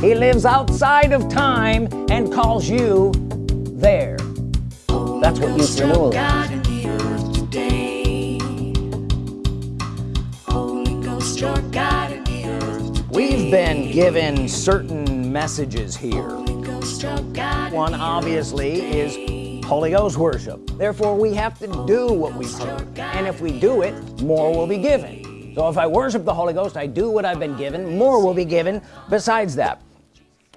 he lives outside of time and calls you there. That's what youth renewal is we've been given certain messages here. One obviously is Holy Ghost worship. Therefore we have to do what we've heard. And if we do it more will be given. So if I worship the Holy Ghost I do what I've been given more will be given besides that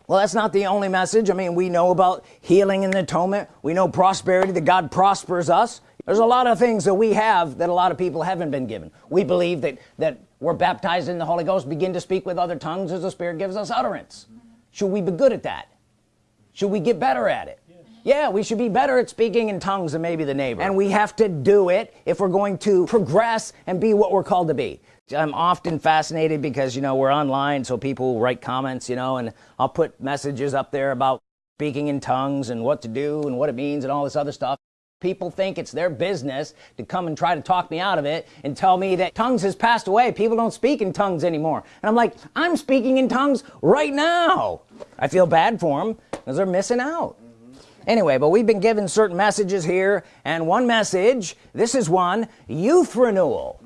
well that's not the only message. I mean we know about healing and the atonement. We know prosperity that God prospers us. There's a lot of things that we have that a lot of people haven't been given. We believe that that we're baptized in the Holy Ghost begin to speak with other tongues as the Spirit gives us utterance. Should we be good at that? Should we get better at it? Yeah we should be better at speaking in tongues than maybe the neighbor. And we have to do it if we're going to progress and be what we're called to be I'm often fascinated because you know we're online so people write comments you know and I'll put messages up there about speaking in tongues and what to do and what it means and all this other stuff. People think it's their business to come and try to talk me out of it and tell me that tongues has passed away. People don't speak in tongues anymore. And I'm like I'm speaking in tongues right now. I feel bad for them because they're missing out. Anyway but we've been given certain messages here and one message this is one youth renewal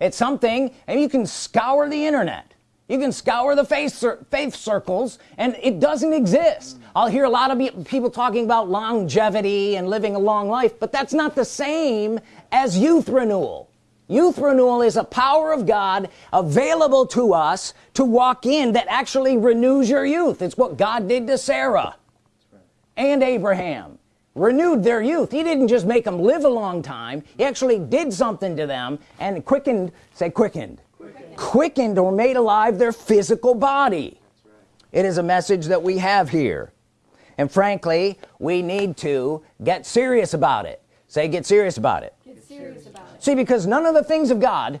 it's something and you can scour the internet. You can scour the faith, faith circles and it doesn't exist. I'll hear a lot of people talking about longevity and living a long life but that's not the same as youth renewal. Youth renewal is a power of God available to us to walk in that actually renews your youth. It's what God did to Sarah and Abraham renewed their youth. He didn't just make them live a long time. He actually did something to them and quickened say quickened. Quickened, quickened or made alive their physical body. Right. it is a message that we have here. And frankly we need to get serious about it. Say get serious about it, get serious about it. see because none of the things of God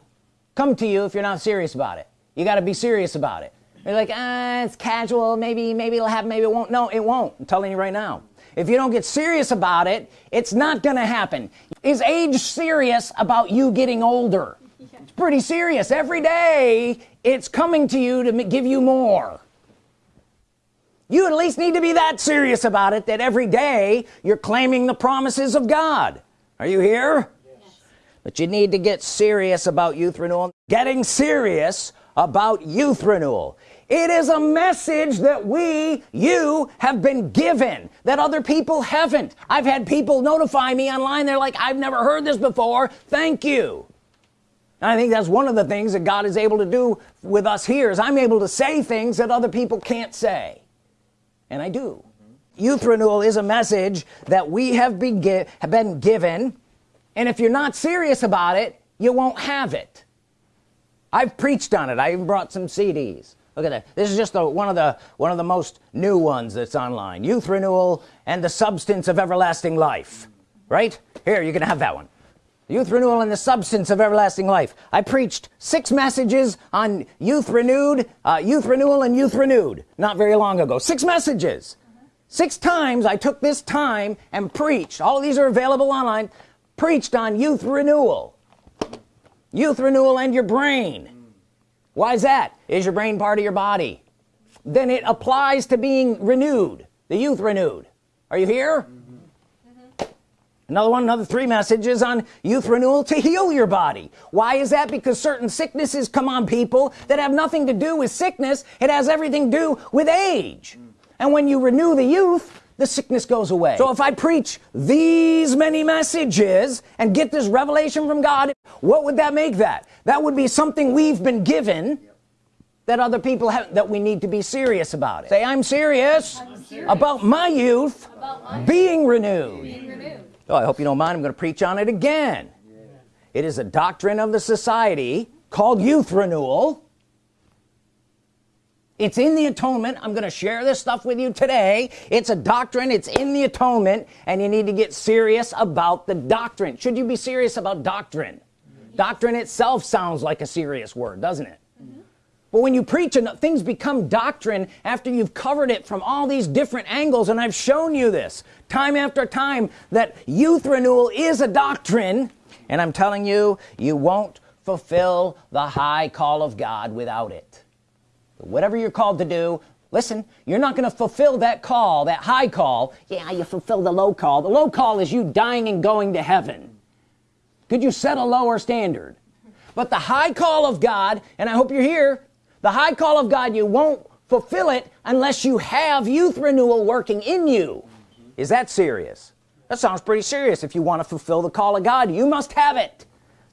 come to you if you're not serious about it. You got to be serious about it. You're like ah, it's casual. Maybe maybe it'll happen. Maybe it won't. No it won't. I'm telling you right now if you don't get serious about it it's not gonna happen. Is age serious about you getting older? Yeah. it's pretty serious. Every day it's coming to you to give you more. You at least need to be that serious about it that every day you're claiming the promises of God. Are you here? Yes. but you need to get serious about youth renewal. Getting serious about youth renewal it is a message that we you have been given that other people haven't. I've had people notify me online. They're like I've never heard this before. Thank you. And I think that's one of the things that God is able to do with us here is I'm able to say things that other people can't say. And I do. Youth renewal is a message that we have been, have been given. And if you're not serious about it you won't have it. I've preached on it. I even brought some CDs look at that. This is just the, one of the one of the most new ones that's online. Youth renewal and the substance of everlasting life. Right? Here you can have that one. Youth renewal and the substance of everlasting life. I preached six messages on youth renewed uh, youth renewal and youth renewed not very long ago. Six messages. Six times I took this time and preached. All these are available online. Preached on youth renewal youth renewal and your brain. Why is that is your brain part of your body. Then it applies to being renewed. The youth renewed. Are you here? Mm -hmm. another one another three messages on youth renewal to heal your body. Why is that? Because certain sicknesses come on people that have nothing to do with sickness. It has everything to do with age. And when you renew the youth the sickness goes away. So if I preach these many messages and get this revelation from God what would that make that? That would be something we've been given that other people have that we need to be serious about it say I'm serious, I'm serious. about my youth about my being, renewed. being renewed oh I hope you don't mind I'm gonna preach on it again yeah. it is a doctrine of the society called youth renewal it's in the atonement I'm gonna share this stuff with you today it's a doctrine it's in the atonement and you need to get serious about the doctrine should you be serious about doctrine doctrine itself sounds like a serious word doesn't it. But when you preach and things become doctrine after you've covered it from all these different angles and I've shown you this time after time that youth renewal is a doctrine and I'm telling you you won't fulfill the high call of God without it. Whatever you're called to do listen you're not gonna fulfill that call that high call. Yeah you fulfill the low call. The low call is you dying and going to heaven. Could you set a lower standard? But the high call of God and I hope you're here the high call of God you won't fulfill it unless you have youth renewal working in you. Mm-hmm. Is that serious? That sounds pretty serious. If you want to fulfill the call of God you must have it.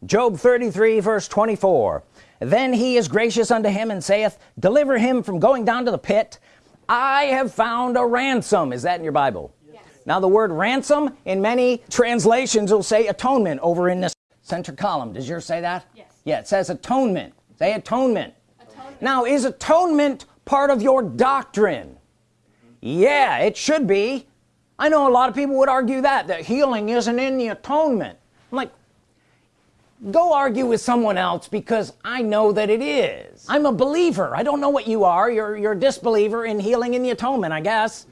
Job 33 verse 24 then he is gracious unto him and saith deliver him from going down to the pit. I have found a ransom. Is that in your Bible? Yes. now the word ransom in many translations will say atonement over in this center column. Does yours say that? Yes. Yeah it says atonement. Say atonement. Now is atonement part of your doctrine? Yeah it should be. I know a lot of people would argue that that healing isn't in the atonement. I'm like go argue with someone else because I know that it is. I'm a believer. I don't know what you are. You're, you're a disbeliever in healing in the atonement I guess.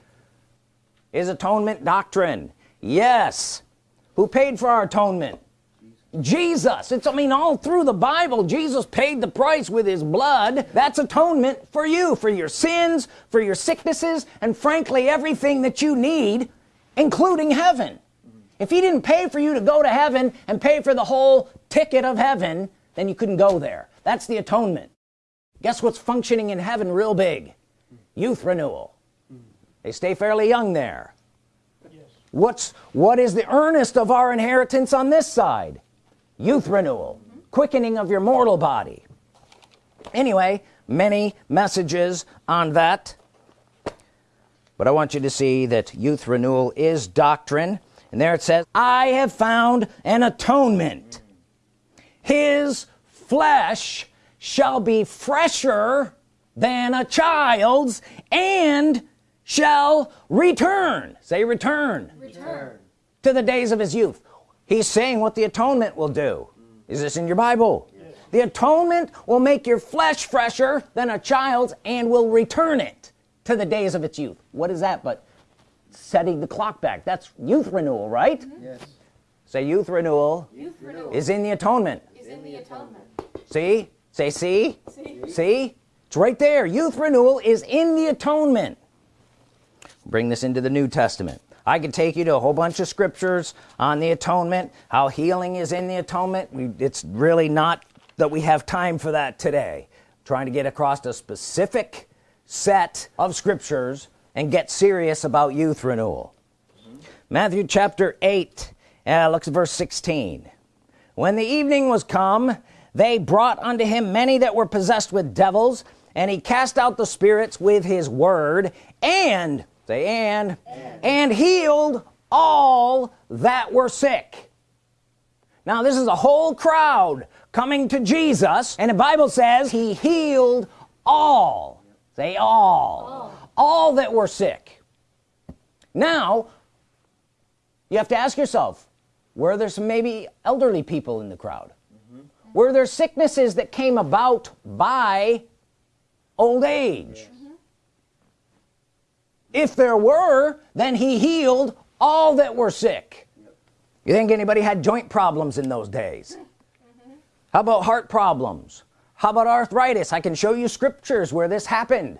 Is atonement doctrine? Yes. Who paid for our atonement Jesus. It's I mean all through the Bible Jesus paid the price with his blood. That's atonement for you for your sins for your sicknesses and frankly everything that you need including heaven. If he didn't pay for you to go to heaven and pay for the whole ticket of heaven then you couldn't go there. That's the atonement. Guess what's functioning in heaven real big? Youth renewal. They stay fairly young there. Yes. what's what is the earnest of our inheritance on this side youth renewal mm -hmm. quickening of your mortal body. Anyway many messages on that. But I want you to see that youth renewal is doctrine. And there it says I have found an atonement. His flesh shall be fresher than a child's and shall return. Say return. Return. To the days of his youth he's saying what the atonement will do. Is this in your Bible? Yes. the atonement will make your flesh fresher than a child's and will return it to the days of its youth. What is that but setting the clock back? That's youth renewal right? Mm -hmm. yes. Say youth renewal, youth renewal. is in the atonement. Is in the atonement. See? Say see? See, see? it's right there. Youth renewal is in the atonement. Bring this into the New Testament I could take you to a whole bunch of scriptures on the atonement how healing is in the atonement. We, it's really not that we have time for that today. Trying to get across a specific set of scriptures and get serious about youth renewal. Matthew chapter 8 uh, looks at verse 16 when the evening was come they brought unto him many that were possessed with devils and he cast out the spirits with his word and say and and, and healed all that were sick. Now this is a whole crowd coming to Jesus and the Bible says he healed all. Say all. All, all that were sick. Now you have to ask yourself were there some maybe elderly people in the crowd? Mm -hmm. were there sicknesses that came about by old age? -hmm. If there were then he healed all that were sick. You think anybody had joint problems in those days? How about heart problems? How about arthritis? I can show you scriptures where this happened.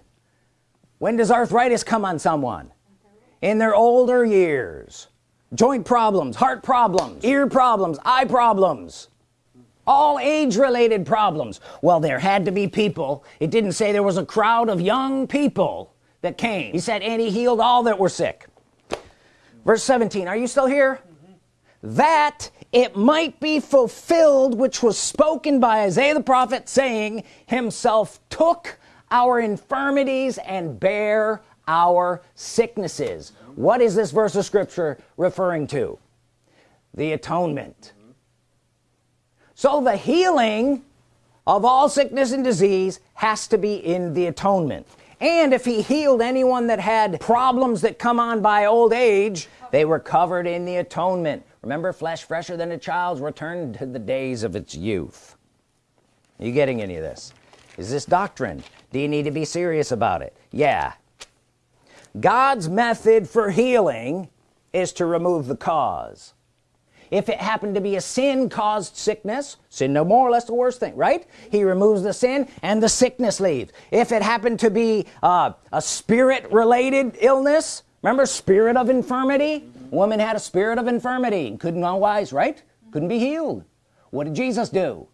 When does arthritis come on someone? In their older years. Joint problems heart problems ear problems eye problems. All age-related problems. Well there had to be people. It didn't say there was a crowd of young people that came. He said and he healed all that were sick. Verse 17 are you still here? Mm -hmm. that it might be fulfilled which was spoken by Isaiah the prophet saying himself took our infirmities and bare our sicknesses what is this verse of scripture referring to? The atonement. So the healing of all sickness and disease has to be in the atonement and if he healed anyone that had problems that come on by old age they were covered in the atonement. Remember flesh fresher than a child's returned to the days of its youth. Are you getting any of this? Is this doctrine? Do you need to be serious about it? Yeah. God's method for healing is to remove the cause if it happened to be a sin caused sickness sin no more or less the worst thing right? He removes the sin and the sickness leaves. If it happened to be uh, a spirit related illness remember spirit of infirmity? Mm -hmm. woman had a spirit of infirmity couldn't wise right? Couldn't be healed. What did Jesus do?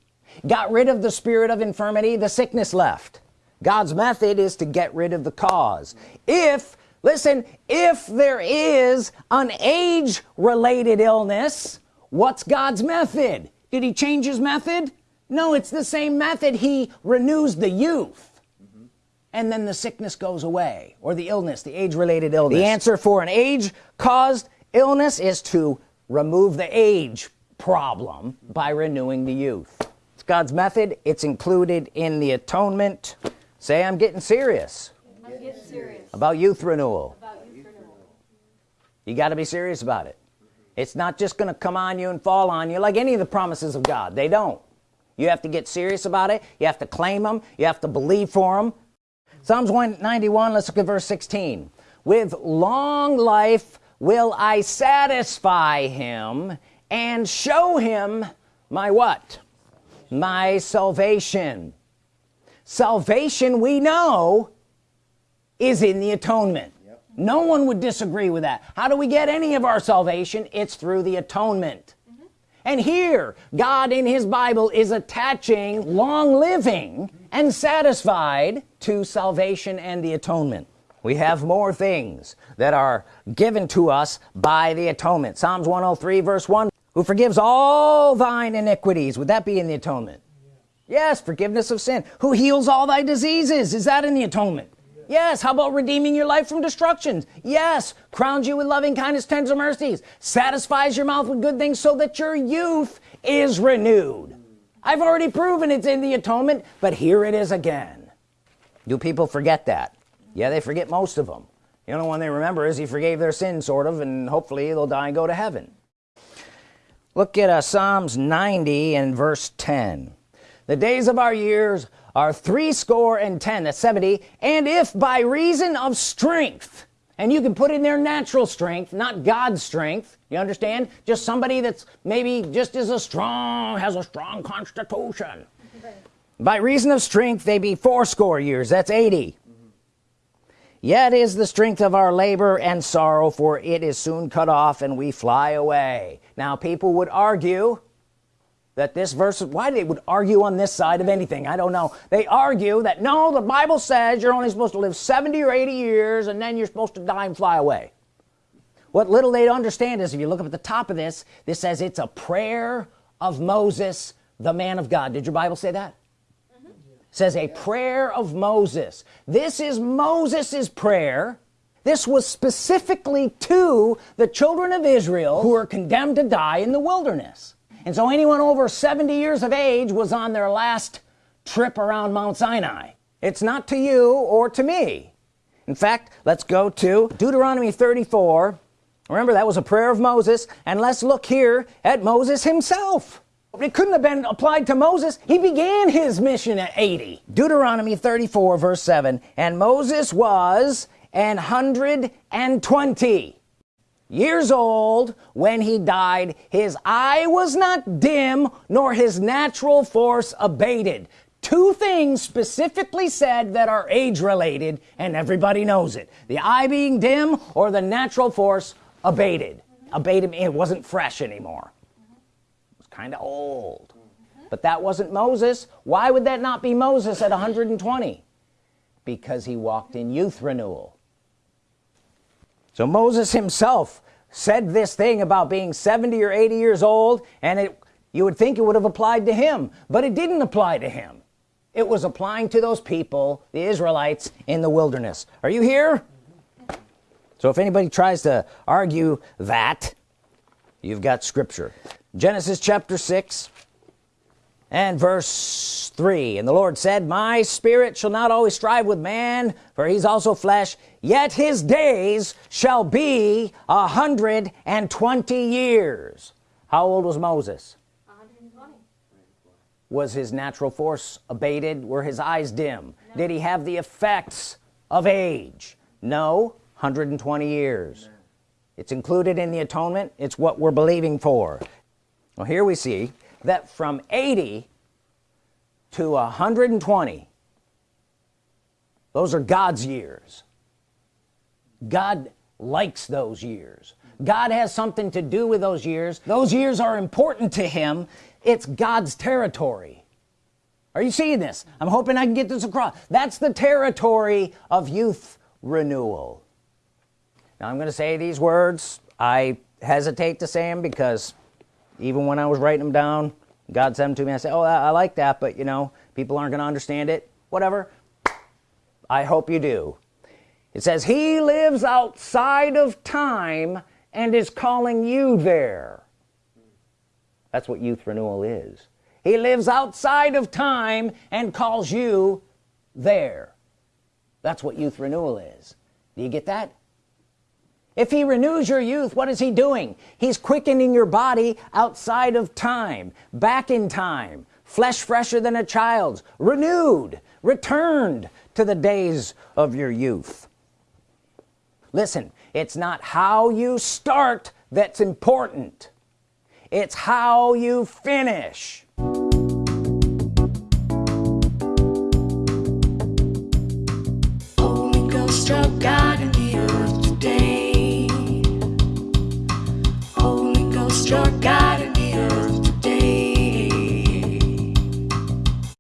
Got rid of the spirit of infirmity the sickness left. God's method is to get rid of the cause. If listen if there is an age related illness what's God's method? Did he change his method? No it's the same method. He renews the youth. Mm -hmm. and then the sickness goes away or the illness the age-related illness. The answer for an age caused illness is to remove the age problem by renewing the youth. It's God's method. It's included in the atonement. Say I'm getting serious, I'm getting serious. About, youth renewal. about youth renewal. You got to be serious about it it's not just gonna come on you and fall on you like any of the promises of God. They don't. You have to get serious about it. You have to claim them you have to believe for them Psalms 191 let's look at verse 16 with long life will I satisfy him and show him my what? My salvation. Salvation we know is in the atonement. No one would disagree with that. How do we get any of our salvation? It's through the atonement. Mm -hmm. and here God in his Bible is attaching long living and satisfied to salvation and the atonement. We have more things that are given to us by the atonement. Psalms 103 verse 1 who forgives all thine iniquities. Would that be in the atonement? Yes forgiveness of sin. Who heals all thy diseases? Is that in the atonement yes how about redeeming your life from destruction yes crowns you with loving kindness tender mercies satisfies your mouth with good things so that your youth is renewed. I've already proven it's in the atonement but here it is again. Do people forget that? Yeah they forget most of them the only one they remember is he forgave their sin sort of and hopefully they'll die and go to heaven. Look at uh, Psalms 90 and verse 10 the days of our years are three score and ten that's 70 and if by reason of strength and you can put in their natural strength not God's strength you understand? Just somebody that's maybe just as a strong has a strong constitution. By reason of strength they be fourscore years that's 80 yet is the strength of our labor and sorrow for it is soon cut off and we fly away. Now people would argue that this verse why they would argue on this side of anything I don't know. They argue that no the Bible says you're only supposed to live 70 or 80 years and then you're supposed to die and fly away. What little they understand is if you look up at the top of this this says it's a prayer of Moses the man of God. Did your Bible say that? Mm -hmm. says a prayer of Moses. This is Moses's prayer. This was specifically to the children of Israel who were condemned to die in the wilderness and so anyone over 70 years of age was on their last trip around Mount Sinai. It's not to you or to me. In fact let's go to Deuteronomy 34 remember that was a prayer of Moses. And let's look here at Moses himself. It couldn't have been applied to Moses. He began his mission at 80 Deuteronomy 34 verse 7 and Moses was an hundred and twenty years old when he died his eye was not dim nor his natural force abated. Two things specifically said that are age related and everybody knows it. The eye being dim or the natural force abated. Abated it wasn't fresh anymore. It was kind of old. But that wasn't Moses. Why would that not be Moses at 120 because he walked in youth renewal so Moses himself said this thing about being 70 or 80 years old and it you would think it would have applied to him but it didn't apply to him. It was applying to those people the Israelites in the wilderness. Are you here? So if anybody tries to argue that you've got scripture. Genesis chapter 6 and verse 3 and the Lord said my spirit shall not always strive with man for he's also flesh yet his days shall be a hundred and twenty years. How old was Moses? 120 was his natural force abated? Were his eyes dim? No. did he have the effects of age? No. 120 years. No. it's included in the atonement. It's what we're believing for. Well here we see that from 80 to 120 those are God's years God likes those years. God has something to do with those years. Those years are important to him. It's God's territory. Are you seeing this? I'm hoping I can get this across. That's the territory of youth renewal. Now I'm gonna say these words. I hesitate to say them because even when I was writing them down God sent them to me. I said oh I, I like that but you know people aren't gonna understand it. Whatever. I hope you do it says he lives outside of time and is calling you there. That's what youth renewal is. He lives outside of time and calls you there. That's what youth renewal is. Do you get that? If he renews your youth what is he doing? He's quickening your body outside of time back in time flesh fresher than a child's renewed returned to the days of your youth listen it's not how you start that's important. It's how you finish